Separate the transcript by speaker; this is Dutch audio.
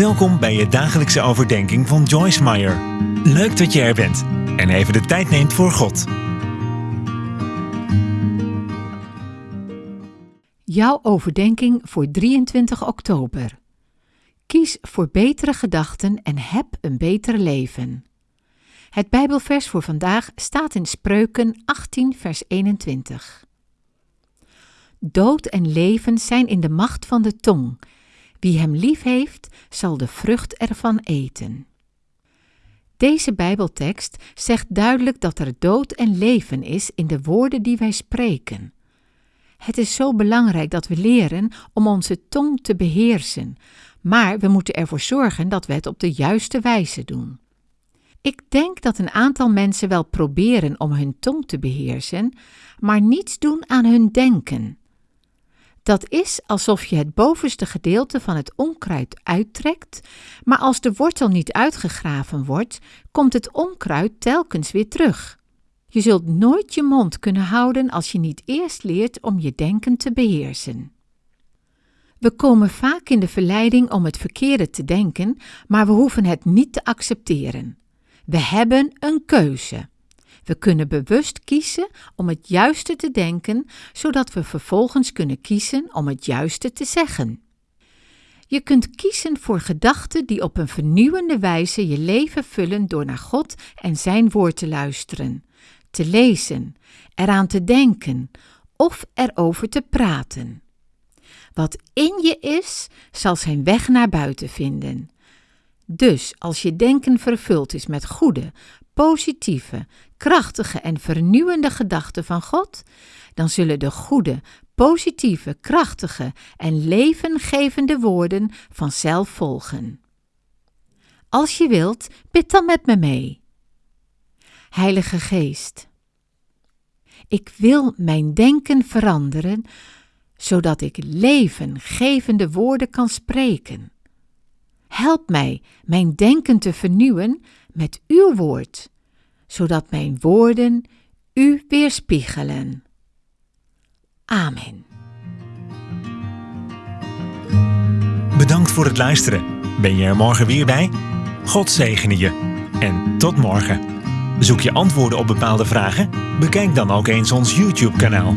Speaker 1: Welkom bij je dagelijkse overdenking van Joyce Meyer. Leuk dat je er bent en even de tijd neemt voor God.
Speaker 2: Jouw overdenking voor 23 oktober. Kies voor betere gedachten en heb een beter leven. Het Bijbelvers voor vandaag staat in Spreuken 18, vers 21. Dood en leven zijn in de macht van de tong. Wie hem lief heeft, zal de vrucht ervan eten. Deze Bijbeltekst zegt duidelijk dat er dood en leven is in de woorden die wij spreken. Het is zo belangrijk dat we leren om onze tong te beheersen, maar we moeten ervoor zorgen dat we het op de juiste wijze doen. Ik denk dat een aantal mensen wel proberen om hun tong te beheersen, maar niets doen aan hun denken. Dat is alsof je het bovenste gedeelte van het onkruid uittrekt, maar als de wortel niet uitgegraven wordt, komt het onkruid telkens weer terug. Je zult nooit je mond kunnen houden als je niet eerst leert om je denken te beheersen. We komen vaak in de verleiding om het verkeerde te denken, maar we hoeven het niet te accepteren. We hebben een keuze. We kunnen bewust kiezen om het juiste te denken, zodat we vervolgens kunnen kiezen om het juiste te zeggen. Je kunt kiezen voor gedachten die op een vernieuwende wijze je leven vullen door naar God en Zijn woord te luisteren, te lezen, eraan te denken of erover te praten. Wat in je is, zal zijn weg naar buiten vinden. Dus als je denken vervuld is met goede, positieve, krachtige en vernieuwende gedachten van God, dan zullen de goede, positieve, krachtige en levengevende woorden vanzelf volgen. Als je wilt, bid dan met me mee. Heilige Geest, ik wil mijn denken veranderen, zodat ik levengevende woorden kan spreken. Help mij mijn denken te vernieuwen met uw woord, zodat mijn woorden u weerspiegelen. Amen.
Speaker 1: Bedankt voor het luisteren. Ben je er morgen weer bij? God zegene je. En tot morgen. Zoek je antwoorden op bepaalde vragen? Bekijk dan ook eens ons YouTube-kanaal.